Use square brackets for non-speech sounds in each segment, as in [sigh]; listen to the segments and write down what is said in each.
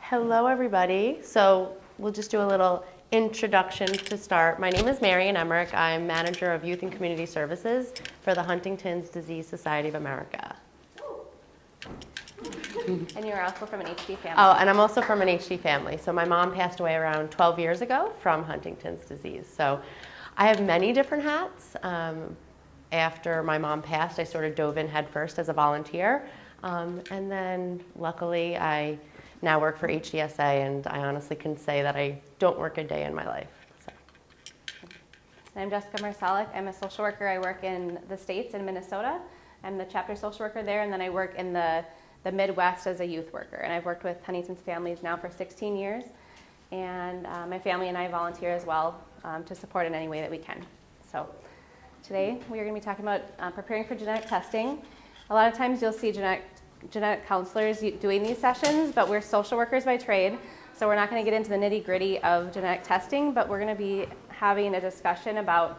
Hello, everybody. So we'll just do a little introduction to start. My name is Marian Emmerich. I'm Manager of Youth and Community Services for the Huntington's Disease Society of America. And you're also from an HD family. Oh, and I'm also from an HD family. So my mom passed away around 12 years ago from Huntington's disease. So I have many different hats. Um, after my mom passed, I sort of dove in headfirst as a volunteer. Um, and then luckily, I now work for HDSA, and I honestly can say that I don't work a day in my life. So. I'm Jessica Marsalik. I'm a social worker. I work in the States in Minnesota. I'm the chapter social worker there, and then I work in the, the Midwest as a youth worker. And I've worked with Huntington's families now for 16 years. And uh, my family and I volunteer as well um, to support in any way that we can. So today we are going to be talking about uh, preparing for genetic testing. A lot of times you'll see genetic genetic counselors doing these sessions, but we're social workers by trade, so we're not going to get into the nitty gritty of genetic testing, but we're going to be having a discussion about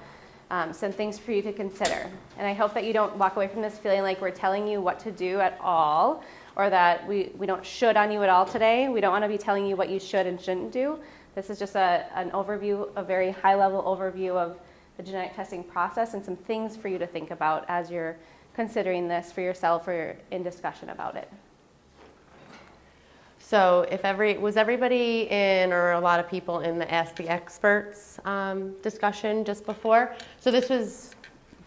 um, some things for you to consider. And I hope that you don't walk away from this feeling like we're telling you what to do at all, or that we, we don't should on you at all today. We don't want to be telling you what you should and shouldn't do. This is just a, an overview, a very high level overview of the genetic testing process and some things for you to think about as you're considering this for yourself or in discussion about it. So if every, was everybody in or a lot of people in the Ask the Experts um, discussion just before? So this was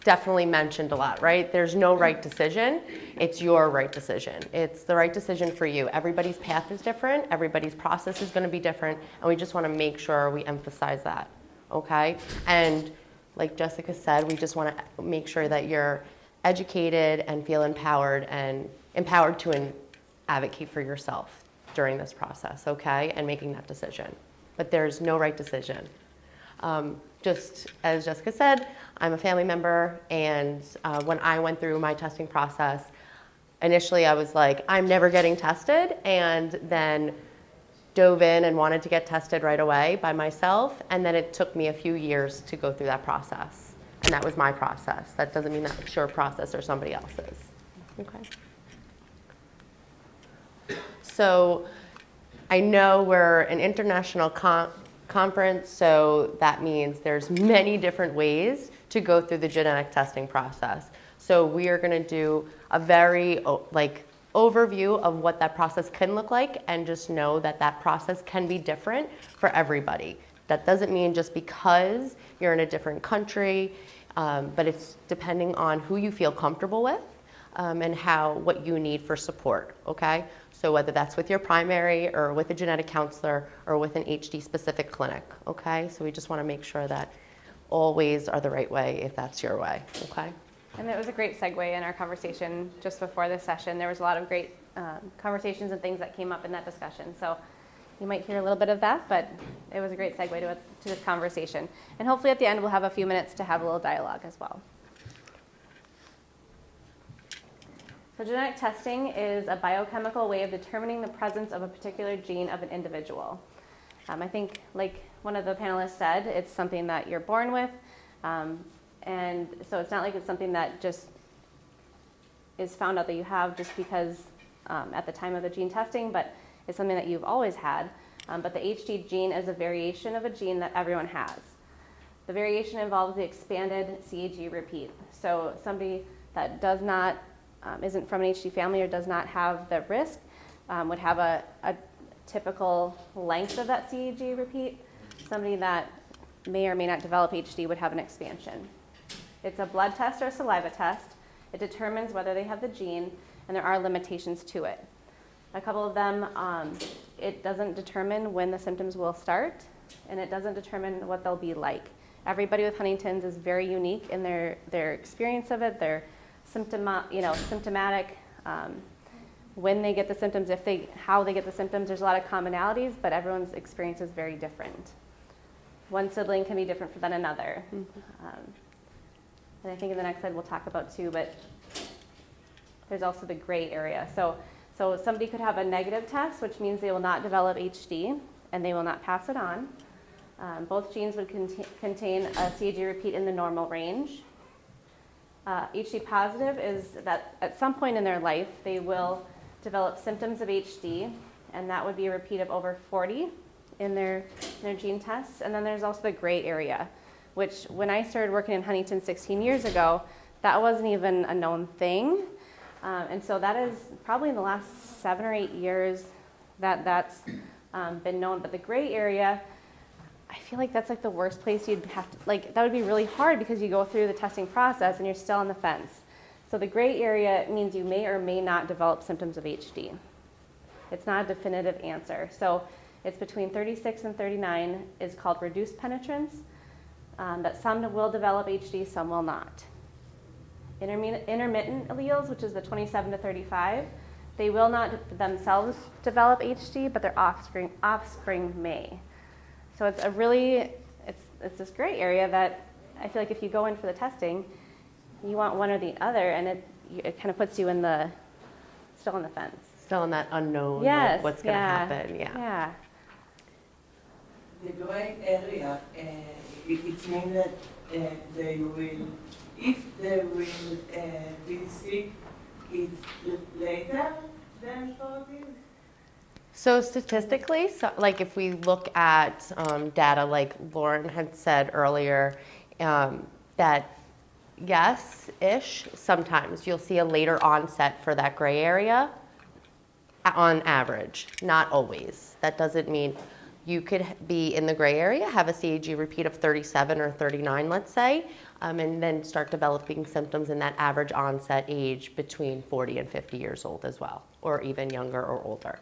definitely mentioned a lot, right? There's no right decision. It's your right decision. It's the right decision for you. Everybody's path is different. Everybody's process is going to be different. And we just want to make sure we emphasize that, okay? And like Jessica said, we just want to make sure that you're educated and feel empowered and empowered to advocate for yourself during this process, okay, and making that decision. But there's no right decision. Um, just as Jessica said, I'm a family member, and uh, when I went through my testing process, initially I was like, I'm never getting tested, and then dove in and wanted to get tested right away by myself, and then it took me a few years to go through that process. And that was my process. That doesn't mean that's your process or somebody else's. Okay. So I know we're an international con conference, so that means there's many different ways to go through the genetic testing process. So we are going to do a very like overview of what that process can look like and just know that that process can be different for everybody. That doesn't mean just because you're in a different country, um, but it's depending on who you feel comfortable with um, and how what you need for support. Okay, so whether that's with your primary or with a genetic counselor or with an HD specific clinic. Okay, so we just want to make sure that all ways are the right way if that's your way. Okay. And it was a great segue in our conversation just before this session. There was a lot of great um, conversations and things that came up in that discussion. So you might hear a little bit of that, but it was a great segue to, to this conversation. And hopefully at the end we'll have a few minutes to have a little dialogue as well. So genetic testing is a biochemical way of determining the presence of a particular gene of an individual. Um, I think, like one of the panelists said, it's something that you're born with, um, and so it's not like it's something that just is found out that you have just because um, at the time of the gene testing, but it's something that you've always had, um, but the HD gene is a variation of a gene that everyone has. The variation involves the expanded CAG repeat. So somebody that does not, um, isn't from an HD family or does not have the risk um, would have a, a typical length of that CAG repeat. Somebody that may or may not develop HD would have an expansion. It's a blood test or saliva test. It determines whether they have the gene, and there are limitations to it. A couple of them, um, it doesn't determine when the symptoms will start, and it doesn't determine what they'll be like. Everybody with Huntington's is very unique in their, their experience of it, their symptom, you know, symptomatic, um, when they get the symptoms, if they, how they get the symptoms. There's a lot of commonalities, but everyone's experience is very different. One sibling can be different than another. Mm -hmm. um, and I think in the next slide we'll talk about too, but there's also the gray area. So so somebody could have a negative test, which means they will not develop HD and they will not pass it on. Um, both genes would cont contain a CAG repeat in the normal range. Uh, HD positive is that at some point in their life, they will develop symptoms of HD, and that would be a repeat of over 40 in their, in their gene tests. And then there's also the gray area, which when I started working in Huntington 16 years ago, that wasn't even a known thing. Um, and so that is probably in the last seven or eight years that that's um, been known. But the gray area, I feel like that's like the worst place you'd have to, like, that would be really hard because you go through the testing process and you're still on the fence. So the gray area means you may or may not develop symptoms of HD. It's not a definitive answer. So it's between 36 and 39 is called reduced penetrance, um, that some will develop HD, some will not. Intermittent, intermittent alleles, which is the 27 to 35, they will not themselves develop HD, but their offspring, offspring may. So it's a really, it's, it's this gray area that I feel like if you go in for the testing, you want one or the other, and it, it kind of puts you in the, still on the fence. Still in that unknown, like, Yes, what's going to yeah, happen. Yeah. Yeah. The gray area, uh, it, it means that uh, they will, if they will uh, be sick, it's later than 40? So statistically, so like if we look at um, data like Lauren had said earlier, um, that yes-ish, sometimes you'll see a later onset for that gray area on average, not always. That doesn't mean you could be in the gray area, have a CAG repeat of 37 or 39, let's say, um, and then start developing symptoms in that average onset age between 40 and 50 years old as well, or even younger or older.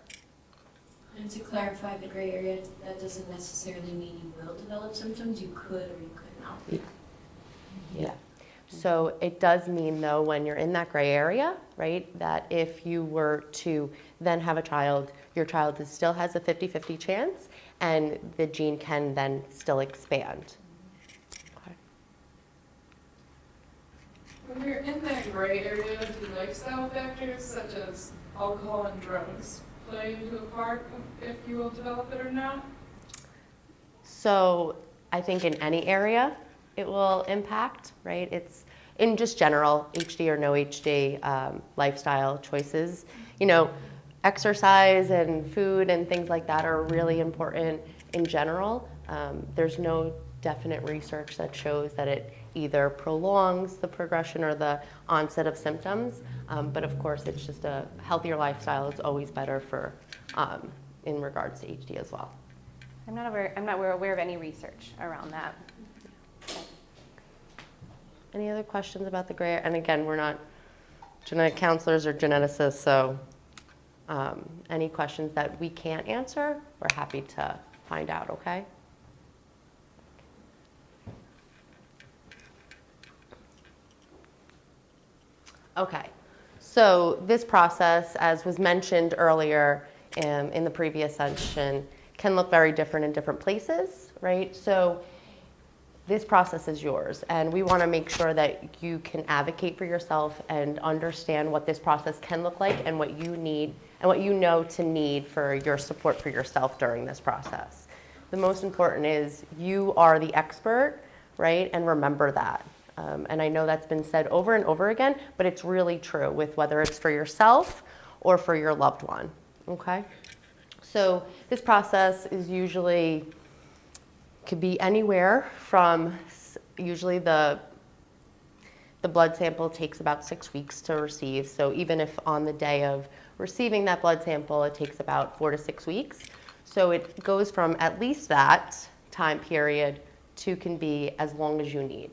And to clarify the gray area, that doesn't necessarily mean you will develop symptoms, you could or you could not. Yeah. Mm-hmm. So it does mean though, when you're in that gray area, right, that if you were to then have a child, your child is, still has a 50-50 chance and the gene can then still expand. Okay. When you're in that gray area, do lifestyle factors such as alcohol and drugs play into a part if you will develop it or not? So I think in any area it will impact, right? It's in just general, HD or no HD, um, lifestyle choices. You know, exercise and food and things like that are really important in general. Um, there's no definite research that shows that it either prolongs the progression or the onset of symptoms. Um, but of course, it's just a healthier lifestyle is always better for um, in regards to HD as well. I'm not aware, I'm not aware- aware of any research around that. Any other questions about the gray? And again, we're not genetic counselors or geneticists, so um, any questions that we can't answer, we're happy to find out, okay? Okay, so this process, as was mentioned earlier um, in the previous session, can look very different in different places, right? So this process is yours, and we want to make sure that you can advocate for yourself and understand what this process can look like and what you need and what you know to need for your support for yourself during this process. The most important is you are the expert, right? And remember that. Um, and I know that's been said over and over again, but it's really true with whether it's for yourself or for your loved one, okay? So this process is usually could be anywhere from usually the the blood sample takes about six weeks to receive. So even if on the day of receiving that blood sample, it takes about four to six weeks. So it goes from at least that time period to can be as long as you need.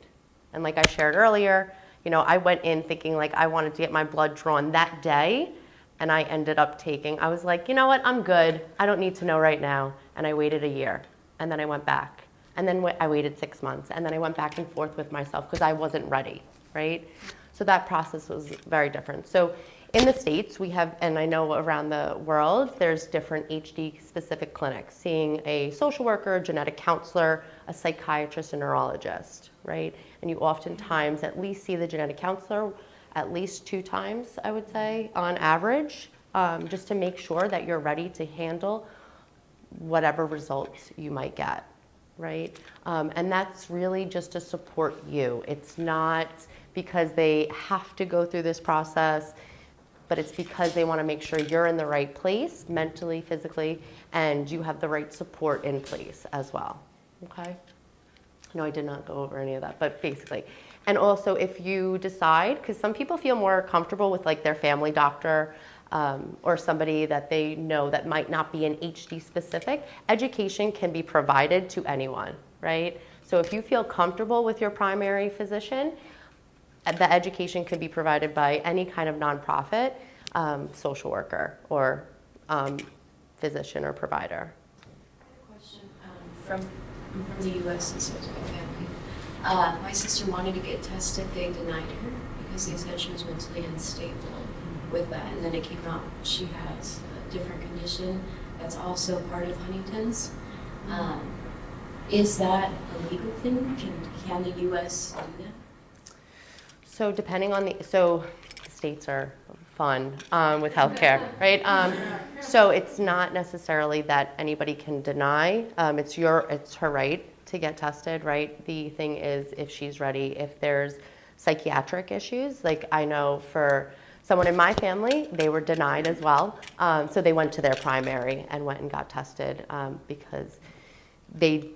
And like I shared earlier, you know, I went in thinking like I wanted to get my blood drawn that day, and I ended up taking. I was like, you know what, I'm good. I don't need to know right now. And I waited a year, and then I went back, and then I waited six months, and then I went back and forth with myself because I wasn't ready, right? So that process was very different. So in the States, we have, and I know around the world, there's different HD specific clinics, seeing a social worker, genetic counselor, a psychiatrist, a neurologist, right? And you oftentimes at least see the genetic counselor at least two times, I would say, on average, um, just to make sure that you're ready to handle whatever results you might get, right? Um, and that's really just to support you. It's not because they have to go through this process, but it's because they want to make sure you're in the right place mentally, physically, and you have the right support in place as well. Okay? No, I did not go over any of that, but basically. And also, if you decide, because some people feel more comfortable with like their family doctor um, or somebody that they know that might not be an HD specific, education can be provided to anyone, right? So if you feel comfortable with your primary physician, uh, the education could be provided by any kind of nonprofit, um, social worker, or um, physician or provider. Question, um, from, from the US and family. Uh, my sister wanted to get tested, they denied her because they said she was mentally unstable with that. And then it came out she has a different condition that's also part of Huntington's. Um, is that a legal thing? Can, can the US do that? So depending on the, so states are fun um, with healthcare, [laughs] right? Um, so it's not necessarily that anybody can deny. Um, it's your, it's her right to get tested, right? The thing is, if she's ready, if there's psychiatric issues, like I know for someone in my family, they were denied as well. Um, so they went to their primary and went and got tested um, because they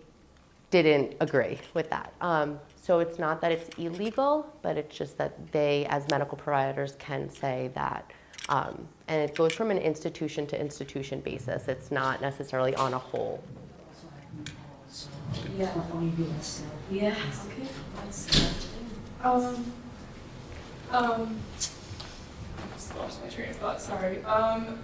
didn't agree with that. Um, so it's not that it's illegal, but it's just that they, as medical providers, can say that. Um, and it goes from an institution to institution basis. It's not necessarily on a whole. Yeah. Yeah, okay, that's, that's the thing. Um, um, I just lost my train of thought, sorry. Um,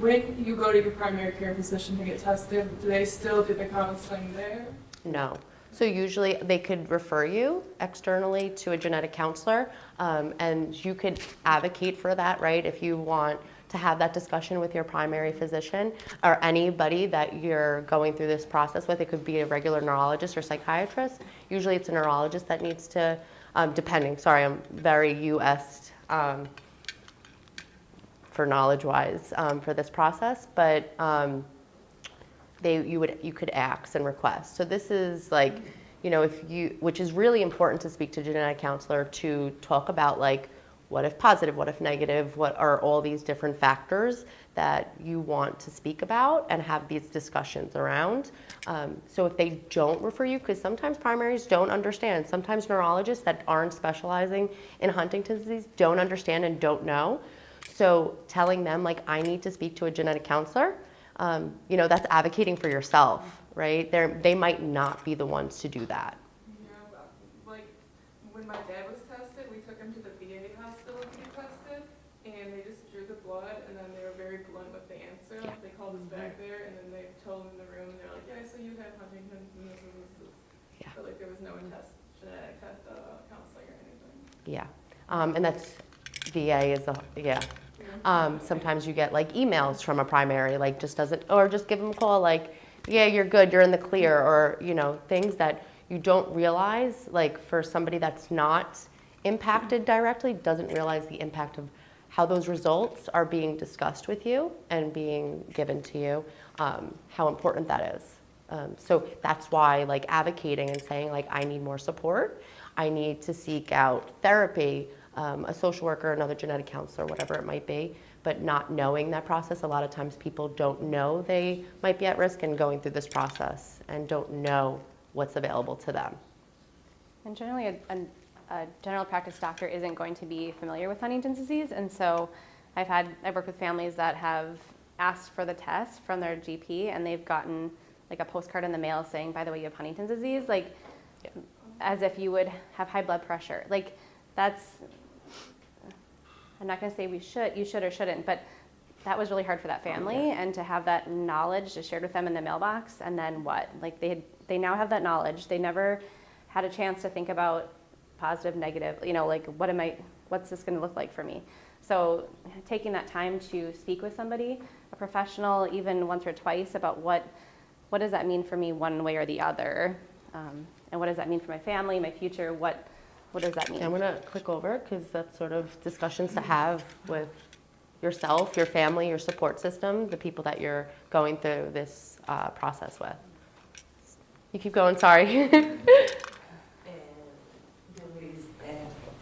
when you go to your primary care physician to get tested, do they still do the counseling there? No. So usually they could refer you externally to a genetic counselor, um, and you could advocate for that, right? If you want to have that discussion with your primary physician or anybody that you're going through this process with. It could be a regular neurologist or psychiatrist. Usually it's a neurologist that needs to, um, depending, sorry, I'm very US um, for knowledge wise um, for this process, but um, they you would you could ask and request. So this is like, you know, if you which is really important to speak to genetic counselor to talk about like what if positive, what if negative, what are all these different factors that you want to speak about and have these discussions around. Um, so if they don't refer you, because sometimes primaries don't understand, sometimes neurologists that aren't specializing in Huntington's disease don't understand and don't know. So telling them like I need to speak to a genetic counselor, um, you know, that's advocating for yourself, right? They they might not be the ones to do that. Yeah, but, like, when my dad was tested, we took him to the VA hospital to get tested, and they just drew the blood, and then they were very blunt with the answer. Yeah. They called us back there, and then they told him in the room, and they're like, yeah, so you have Huntington's, and this and this, and this. Yeah. But like, there was no test, genetic test, uh, counseling or anything. Yeah, um, and that's VA is a yeah. Um, sometimes you get like emails from a primary, like just doesn't, or just give them a call, like, yeah, you're good, you're in the clear, or you know, things that you don't realize, like for somebody that's not impacted directly, doesn't realize the impact of how those results are being discussed with you and being given to you, um, how important that is. Um, so that's why, like, advocating and saying, like, I need more support, I need to seek out therapy, um, a social worker, another genetic counselor, whatever it might be, but not knowing that process. A lot of times people don't know they might be at risk and going through this process and don't know what's available to them. And generally, a, a, a general practice doctor isn't going to be familiar with Huntington's disease, and so I've had I've worked with families that have asked for the test from their GP, and they've gotten like a postcard in the mail saying, "By the way, you have Huntington's disease," like Yeah. as if you would have high blood pressure. Like that's I'm not going to say we should, you should or shouldn't, but that was really hard for that family, and to have that knowledge just shared with them in the mailbox, and then what? Like they had, they now have that knowledge. They never had a chance to think about positive, negative. You know, like what am I? What's this going to look like for me? So taking that time to speak with somebody, a professional, even once or twice, about what what does that mean for me, one way or the other, um, and what does that mean for my family, my future? What what does that mean? I'm gonna click over because that's sort of discussions to have with yourself, your family, your support system, the people that you're going through this uh, process with. You keep going, sorry. [laughs] And there is uh,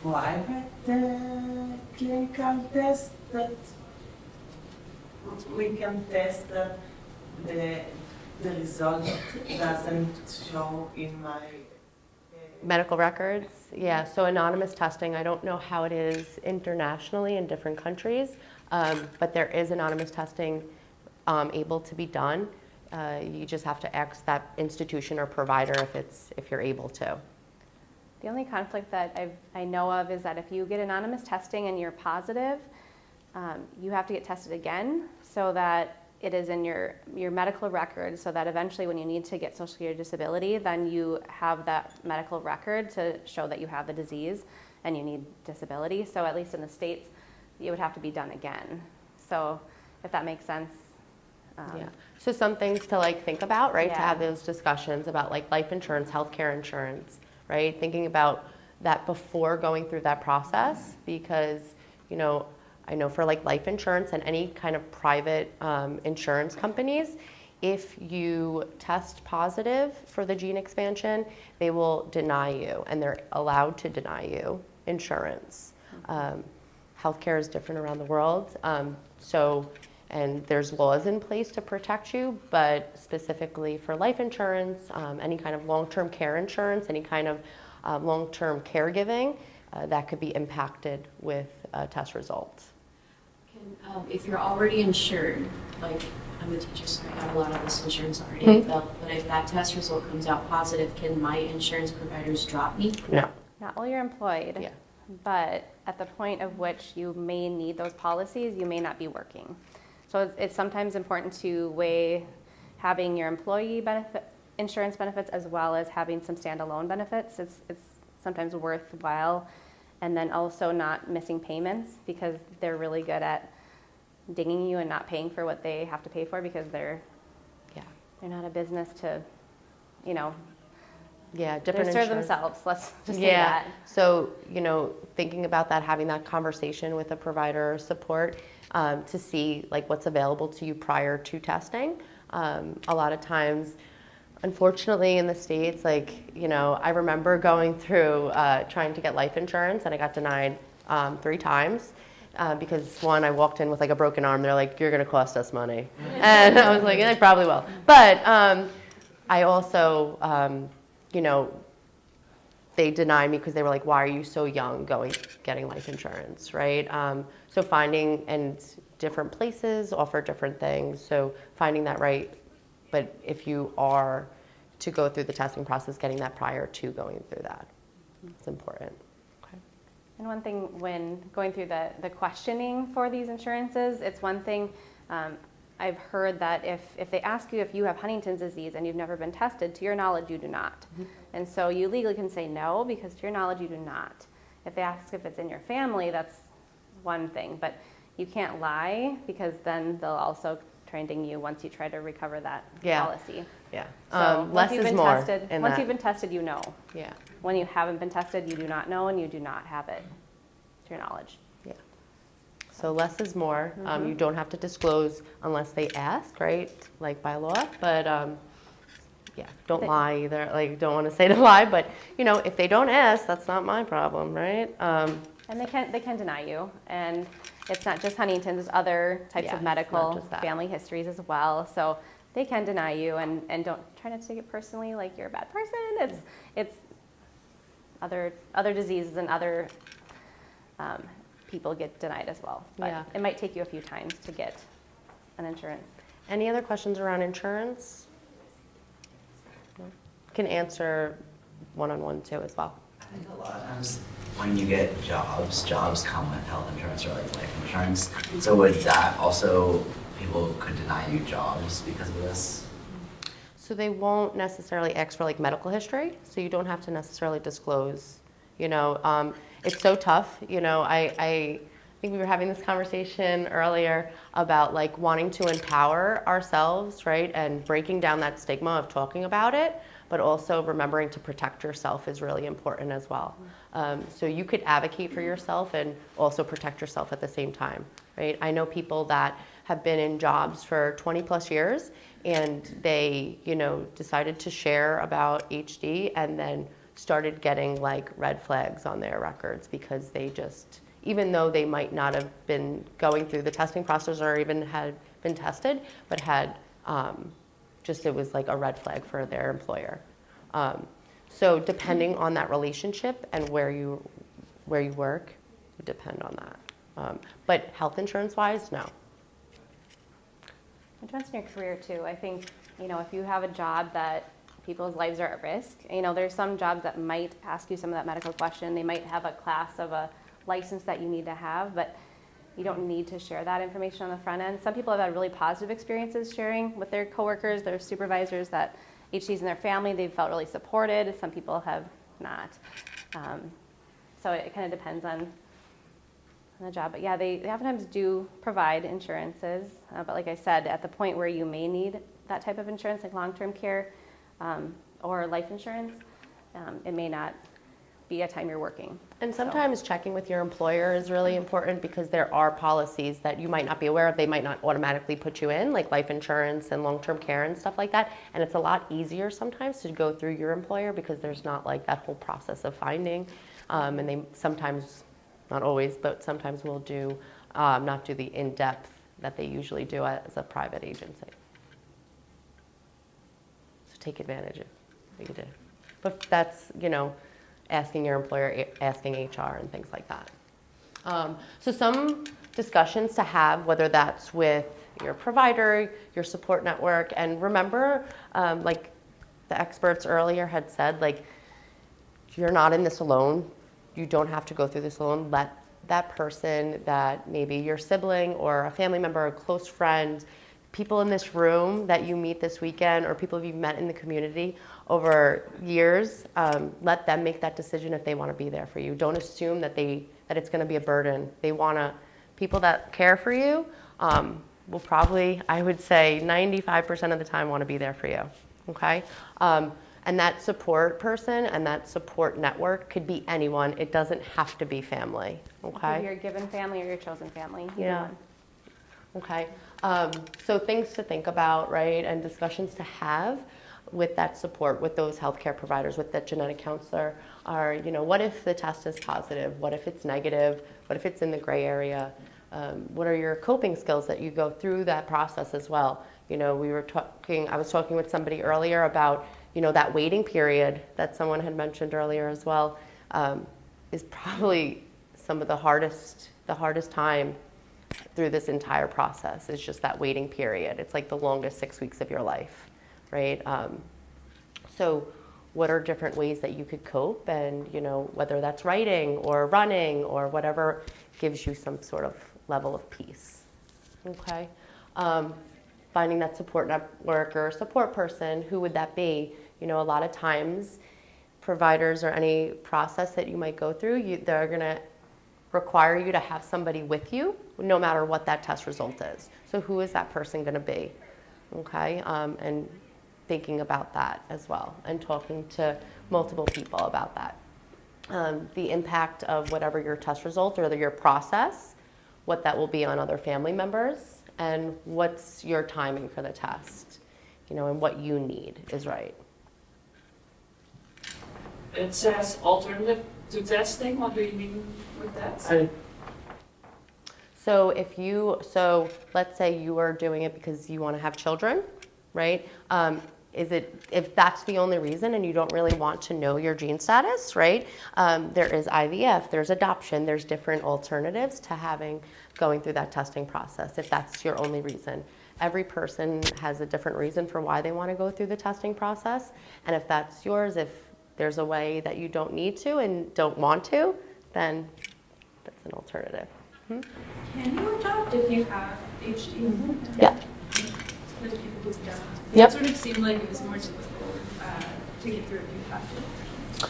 private uh, clinical test that we can test that the, the result doesn't show in my. Medical records, yeah, so anonymous testing, I don't know how it is internationally in different countries, um, but there is anonymous testing um, able to be done. Uh, You just have to ask that institution or provider if it's, if you're able to. The only conflict that I've, I know of is that if you get anonymous testing and you're positive, um, you have to get tested again so that it is in your, your medical record so that eventually when you need to get social security disability, then you have that medical record to show that you have the disease and you need disability. So at least in the States, it would have to be done again. So if that makes sense. um, Yeah, so some things to like think about, right? To have those discussions about like life insurance, healthcare insurance, right? Thinking about that before going through that process because, you know, I know for like life insurance and any kind of private um, insurance companies, if you test positive for the gene expansion, they will deny you and they're allowed to deny you insurance. Um, healthcare is different around the world. Um, so, and there's laws in place to protect you, but specifically for life insurance, um, any kind of long-term care insurance, any kind of uh, long-term caregiving, uh, that could be impacted with uh, test results. Can, um, if you're already insured, like I'm a teacher, so I have a lot of this insurance already Mhm. but if that test result comes out positive, can my insurance providers drop me? No. Not while you're employed. Yeah. But at the point of which you may need those policies, you may not be working. So it's, it's sometimes important to weigh having your employee benefit, insurance benefits as well as having some standalone benefits. It's, it's sometimes worthwhile. And then also not missing payments because they're really good at dinging you and not paying for what they have to pay for because they're, Yeah. they're not a business to, you know, Yeah, different serve themselves. Let's just say Yeah. that. So, you know, thinking about that, having that conversation with a provider or support um, to see like what's available to you prior to testing. Um, a lot of times, unfortunately, in the states, like you know, I remember going through uh, trying to get life insurance, and I got denied um, three times. Uh, because one, I walked in with like a broken arm. They're like, "You're going to cost us money," [laughs] and I was like, "Yeah, "I probably will." But um, I also, um, you know, they denied me because they were like, "Why are you so young going getting life insurance?" Right? Um, so finding and different places offer different things. So finding that right, but if you are to go through the testing process, getting that prior to going through that, it's important. Okay. And one thing when going through the, the questioning for these insurances, it's one thing, um, I've heard that if, if they ask you if you have Huntington's disease and you've never been tested, to your knowledge, you do not. And so you legally can say no because to your knowledge, you do not. If they ask if it's in your family, that's one thing, but you can't lie because then they'll also try and ding you once you try to recover that Yeah. policy. Yeah. So Um, once less you've is been more. tested, once that. you've been tested, you know. yeah. When you haven't been tested, you do not know and you do not have it, to your knowledge. Yeah. So less is more. Um, Mm-hmm. you don't have to disclose unless they ask, right? Like by law. But um, yeah, don't They- lie either. Like, don't want to say to [laughs] lie, but you know, if they don't ask, that's not my problem, right? Um, And they can, they can deny you. And it's not just Huntington's, there's other types Yeah, of medical family histories as well. So they can deny you and, and don't try not to take it personally like you're a bad person. It's, it's other, other diseases and other um, people get denied as well. But Yeah. it might take you a few times to get an insurance. any other questions around insurance? No? Can answer one-on-one too as well. Think a lot of times when you get jobs, jobs come with health insurance or like life insurance. So would that also, people could deny you jobs because of this? So they won't necessarily ask for like medical history, so you don't have to necessarily disclose, you know, um, it's so tough, you know, I, I think we were having this conversation earlier about like wanting to empower ourselves, right, and breaking down that stigma of talking about it, but also remembering to protect yourself is really important as well. Um, so you could advocate for yourself and also protect yourself at the same time, right? I know people that have been in jobs for 20 plus years and they, you know, decided to share about HD and then started getting like red flags on their records because they just, even though they might not have been going through the testing process or even had been tested, but had um, just, it was like a red flag for their employer. Um, so depending on that relationship and where you, where you work, would depend on that. Um, but health insurance wise, no. It depends on your career too. I think, you know, if you have a job that people's lives are at risk, you know, there's some jobs that might ask you some of that medical question. They might have a class of a license that you need to have, but you don't need to share that information on the front end. Some people have had really positive experiences sharing with their coworkers, their supervisors that HD's in their family, they've felt really supported. Some people have not. Um, so it kind of depends on on the job. But yeah, they, they oftentimes do provide insurances. Uh, but like I said, at the point where you may need that type of insurance, like long-term care um, or life insurance, um, it may not be a time you're working. And sometimes checking with your employer is really important because there are policies that you might not be aware of. They might not automatically put you in, like life insurance and long-term care and stuff like that. And it's a lot easier sometimes to go through your employer because there's not like that whole process of finding. Um, and they sometimes, not always, but sometimes will do, um, not do the in-depth that they usually do as a private agency. So take advantage of what you do. But that's, you know, asking your employer, asking HR and things like that. Um, so some discussions to have, whether that's with your provider, your support network, and remember, um, like the experts earlier had said, like you're not in this alone. You don't have to go through this alone. Let that person that maybe your sibling or a family member a close friend, people in this room that you meet this weekend or people you've met in the community over years, um, let them make that decision if they want to be there for you. Don't assume that they that it's going to be a burden. They want to people that care for you um, will probably, I would say, 95% of the time want to be there for you. Okay. Um, and that support person and that support network could be anyone. It doesn't have to be family. Okay. you're given family or your chosen family. Yeah. one. Okay. Um, so things to think about, right, and discussions to have with that support, with those healthcare providers, with that genetic counselor, are you know, what if the test is positive? What if it's negative? What if it's in the gray area? Um, what are your coping skills that you go through that process as well? You know, we were talking. I was talking with somebody earlier about you know that waiting period that someone had mentioned earlier as well um, is probably some of the hardest the hardest time through this entire process is just that waiting period. It's like the longest six weeks of your life, right? Um, so, what are different ways that you could cope, and you know whether that's writing or running or whatever gives you some sort of level of peace. Okay, um, finding that support network or support person, who would that be? You know, a lot of times, providers or any process that you might go through, you, they're gonna require you to have somebody with you no matter what that test result is. So who is that person going to be? Okay, um, and thinking about that as well and talking to multiple people about that. Um, the impact of whatever your test result or your process, what that will be on other family members, and what's your timing for the test, you know, and what you need is right. It says alternative to testing. What do you mean with that? So if you, so let's say you are doing it because you want to have children, right? Um, is it, if that's the only reason and you don't really want to know your gene status, right? Um, there is IVF, there's adoption, there's different alternatives to having, going through that testing process if that's your only reason. Every person has a different reason for why they want to go through the testing process. And if that's yours, if there's a way that you don't need to and don't want to, then that's an alternative. Can you adopt if you have HD? Yeah. For the people who. Yep. Sort of seemed like it was more difficult uh, to get through if you have to.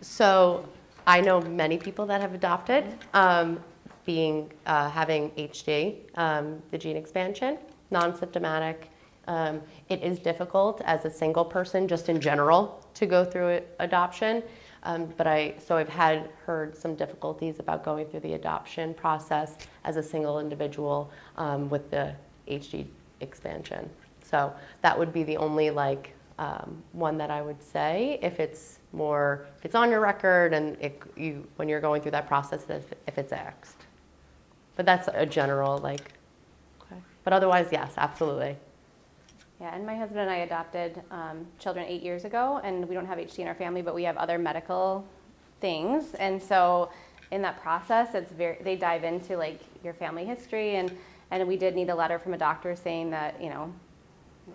So I know many people that have adopted, um, being uh, having HD, um, the gene expansion, non-symptomatic. Um, it is difficult as a single person, just in general, to go through it, adoption. Um, but I so I've had heard some difficulties about going through the adoption process as a single individual um, with the HD expansion. So that would be the only like um, one that I would say if it's more if it's on your record and it, you when you're going through that process if, if it's axed. But that's a general like. Okay. But otherwise, yes, absolutely. Yeah, and my husband and I adopted um, children eight years ago, and we don't have HD in our family, but we have other medical things. And so, in that process, it's very they dive into like your family history, and and we did need a letter from a doctor saying that you know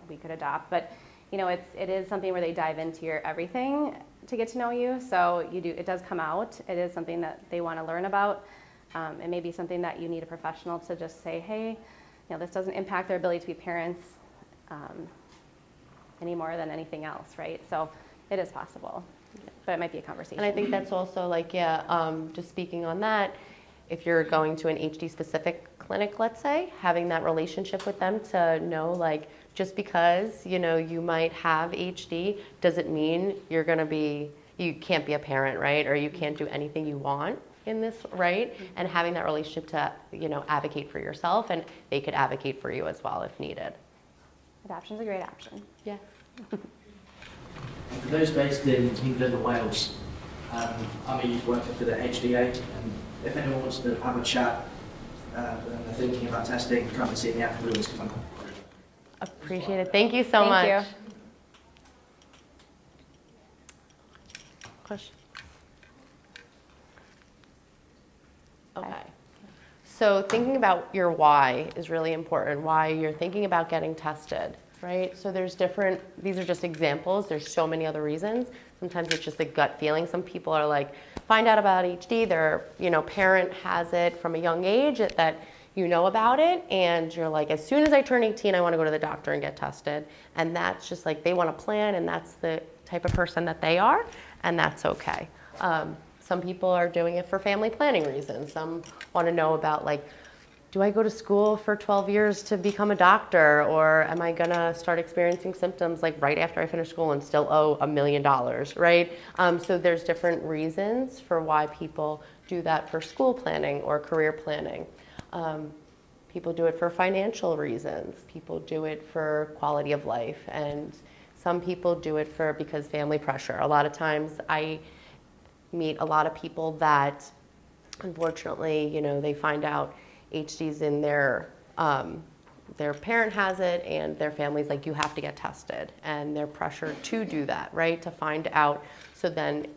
we could adopt, but you know it's it is something where they dive into your everything to get to know you. So you do it does come out. It is something that they want to learn about. Um, it may be something that you need a professional to just say, hey, you know, this doesn't impact their ability to be parents um, any more than anything else, right? So it is possible, but it might be a conversation. And I think that's also like, yeah, um, just speaking on that, if you're going to an HD specific clinic, let's say, having that relationship with them to know like, just because, you know, you might have HD, doesn't mean you're gonna be, you can't be a parent, right? Or you can't do anything you want in this, right? And having that relationship to, you know, advocate for yourself and they could advocate for you as well if needed. Adoption's a great option. Yeah. For those based in England or Wales, um, I'm a youth worker for the HDA, and if anyone wants to have a chat uh, and they're thinking about testing, come and see me afterwards. 'cause I'm- Appreciate it. Thank you so Thank much. you. Question? Okay. So thinking about your why is really important, why you're thinking about getting tested, right? So there's different, these are just examples, there's so many other reasons. Sometimes it's just a gut feeling. Some people are like, find out about HD, their, you know, parent has it from a young age that you know about it and you're like, as soon as I turn 18, I want to go to the doctor and get tested. And that's just like, they want to plan and that's the type of person that they are and that's okay. Um, some people are doing it for family planning reasons. Some want to know about like, do I go to school for 12 years to become a doctor or am I gonna start experiencing symptoms like right after I finish school and still owe a million dollars, right? Um, so there's different reasons for why people do that for school planning or career planning. Um, people do it for financial reasons. People do it for quality of life and some people do it for because family pressure. A lot of times I meet a lot of people that unfortunately, you know, they find out HD's in their um, their parent has it and their family's like you have to get tested and they're pressured to do that, right? To find out so then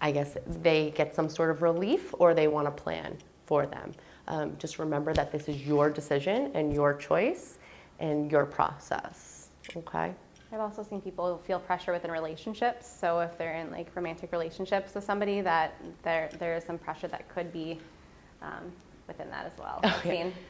I guess they get some sort of relief or they want to plan for them. Um, just remember that this is your decision and your choice and your process. Okay? I've also seen people feel pressure within relationships. So if they're in like romantic relationships with somebody, that there there is some pressure that could be um, within that as well. Okay. [laughs]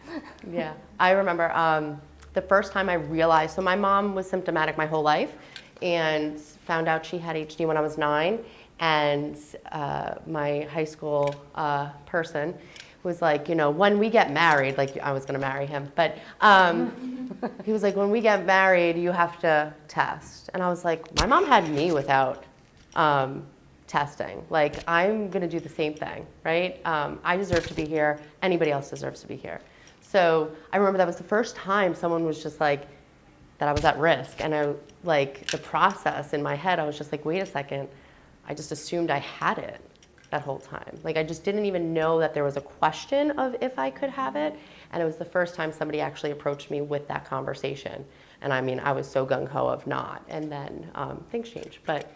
Yeah, I remember um, the first time I realized. So my mom was symptomatic my whole life, and found out she had HD when I was nine. And uh, my high school uh, person was like, you know, when we get married, like I was going to marry him, but um, [laughs] he was like, when we get married, you have to test. And I was like, my mom had me without um, testing. Like, I'm going to do the same thing, right? Um, I deserve to be here. Anybody else deserves to be here. So I remember that was the first time someone was just like, that I was at risk. And I, like, the process in my head, I was just like, wait a second. I just assumed I had it that whole time. Like, I just didn't even know that there was a question of if I could have it. And it was the first time somebody actually approached me with that conversation. And I mean, I was so gung ho of not. And then um, things changed. But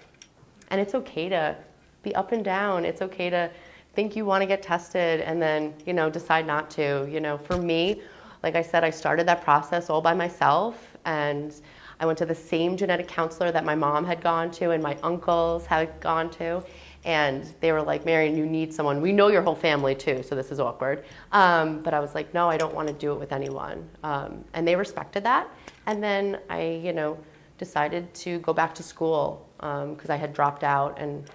and it's okay to be up and down. It's okay to think you want to get tested and then, you know, decide not to. You know, for me, like I said, I started that process all by myself and I went to the same genetic counselor that my mom had gone to and my uncles had gone to. And they were like, Marion, you need someone. We know your whole family too, so this is awkward. Um, but I was like, no, I don't want to do it with anyone. Um, and they respected that. And then I, you know, decided to go back to school because I had dropped out and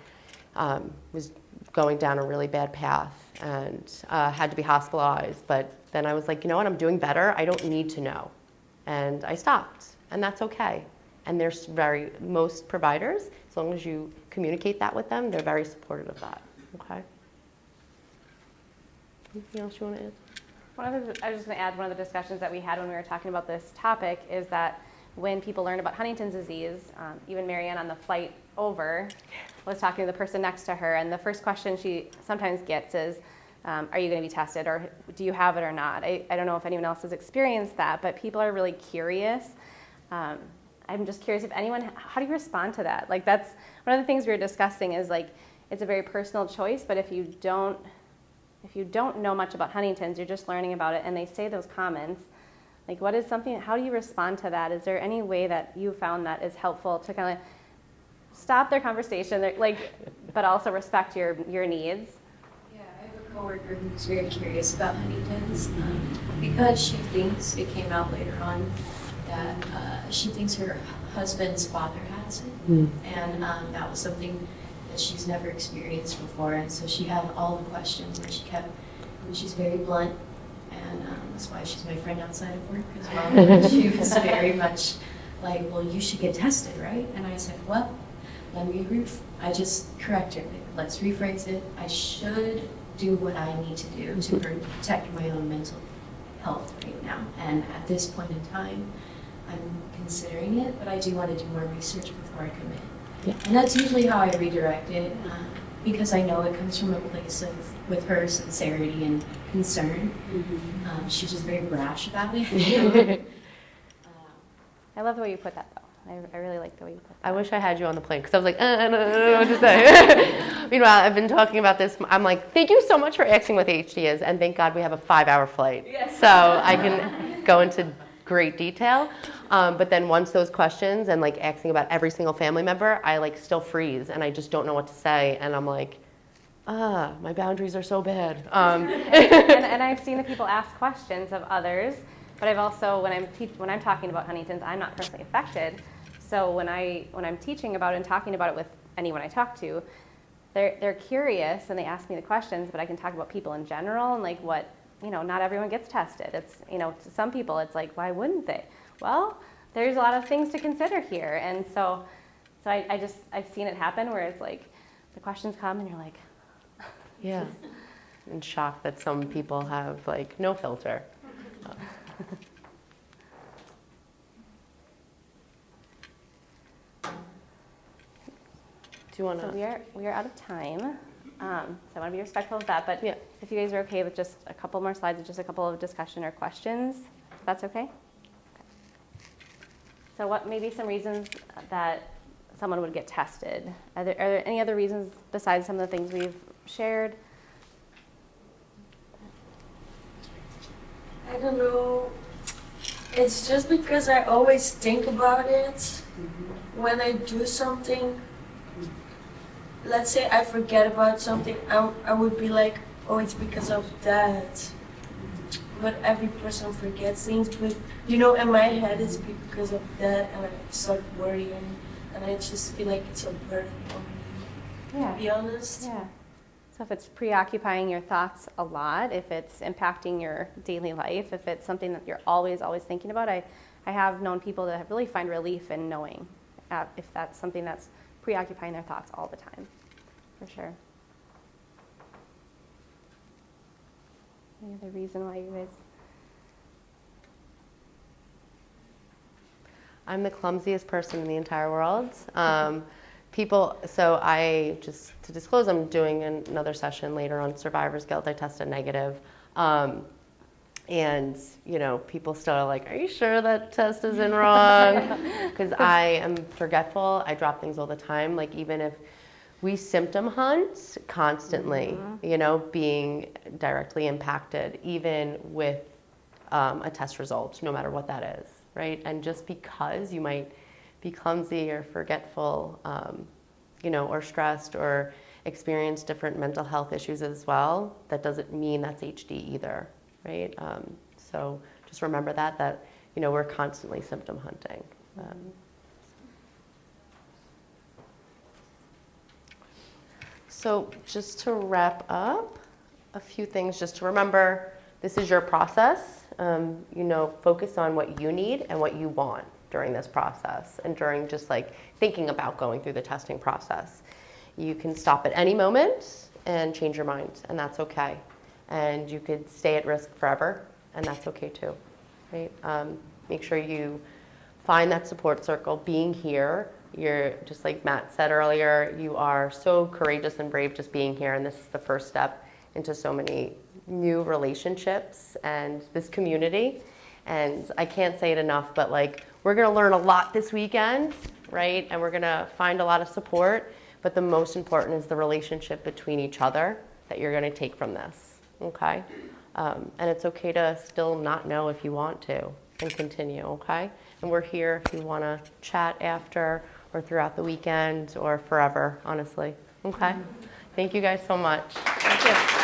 um, was going down a really bad path and uh, had to be hospitalized. But then I was like, you know what, I'm doing better. I don't need to know. And I stopped, and that's okay. And there's very, most providers, as long as you communicate that with them, they're very supportive of that. Okay? Anything else you want to add? One of the, I was just going to add one of the discussions that we had when we were talking about this topic is that when people learn about Huntington's disease, um, even Marianne on the flight over was talking to the person next to her, and the first question she sometimes gets is, um, Are you going to be tested, or do you have it or not? I, I don't know if anyone else has experienced that, but people are really curious. Um, I'm just curious if anyone, how do you respond to that? Like, that's one of the things we were discussing is like, it's a very personal choice, but if you don't, if you don't know much about Huntington's, you're just learning about it, and they say those comments, like, what is something, how do you respond to that? Is there any way that you found that is helpful to kind of stop their conversation, like, but also respect your, your needs? Yeah, I have a coworker who's very curious about Huntington's um, because she thinks it came out later on that uh, she thinks her husband's father has it, and um, that was something that she's never experienced before, and so she had all the questions, and she kept, and she's very blunt, and um, that's why she's my friend outside of work as well. [laughs] She was very much like, "Well, you should get tested, right?" And I said, "Well." Let me, ref- I just corrected it. Let's rephrase it. I should do what I need to do to protect my own mental health right now. And at this point in time, I'm considering it, but I do want to do more research before I commit. Yeah. And that's usually how I redirect it, uh, because I know it comes from a place of, with her sincerity and concern. Um, she's just very brash about it. Uh, [laughs] I love the way you put that, though. I, I really like the way you put that. I wish I had you on the plane because I was like, uh, I don't know what to say. [laughs] Meanwhile, I've been talking about this. I'm like, thank you so much for asking what the HD is, and thank God we have a five-hour flight, so I can go into great detail. Um, but then once those questions and like asking about every single family member, I like still freeze and I just don't know what to say, and I'm like, ah, my boundaries are so bad. Um, [laughs] and, and [laughs] I've seen the people ask questions of others, but I've also when I'm when I'm talking about Huntington's, I'm not personally affected. So when I when I'm teaching about it and talking about it with anyone I talk to, they're they're curious and they ask me the questions, but I can talk about people in general and like what you know. Not everyone gets tested. It's you know to some people it's like why wouldn't they? Well, there's a lot of things to consider here, and so so I, I just I've seen it happen where it's like the questions come and you're like. [laughs] yeah, in shock that some people have like no filter. [laughs] Do you want So to? we are, we are out of time. Um, so I want to be respectful of that, but Yeah. if you guys are okay with just a couple more slides, with just a couple of discussion or questions, if that's okay? Okay. So what may be some reasons that someone would get tested? Are there, are there any other reasons besides some of the things we've shared? I don't know. It's just because I always think about it when I do something. Let's say I forget about something, I, I would be like, oh, it's because of that. But every person forgets things, but you know, in my head, it's because of that, and I start worrying, and I just feel like it's a burden on me, yeah. to be honest. Yeah. So if it's preoccupying your thoughts a lot, if it's impacting your daily life, if it's something that you're always, always thinking about, I, I have known people that really find relief in knowing uh, if that's something that's preoccupying their thoughts all the time, for sure. Any other reason why you guys? I'm the clumsiest person in the entire world. Um, people, so I just to disclose, I'm doing an, another session later on survivor's guilt. I tested negative. Um, and you know, people still are like, "Are you sure that test isn't wrong?" [laughs] Because I am forgetful. I drop things all the time. Like even if we symptom hunt constantly, you know, being directly impacted, even with um, a test result, no matter what that is, right? And just because you might be clumsy or forgetful, um, you know, or stressed or experience different mental health issues as well, that doesn't mean that's HD either, right? Um, so just remember that, that, you know, we're constantly symptom hunting. Um, So just to wrap up, a few things just to remember, this is your process. Um, you know, focus on what you need and what you want during this process and during just like thinking about going through the testing process. You can stop at any moment and change your mind, and that's okay. And you could stay at risk forever, and that's okay too, right? Um, make sure you find that support circle, being here. You're, just like Matt said earlier, you are so courageous and brave just being here, and this is the first step into so many new relationships and this community. And I can't say it enough, but like, we're gonna learn a lot this weekend, right? And we're gonna find a lot of support, but the most important is the relationship between each other that you're gonna take from this, okay? Um, and it's okay to still not know if you want to and continue, okay? And we're here if you wanna chat after or throughout the weekend or forever, honestly, okay? Thank you guys so much. Thank you.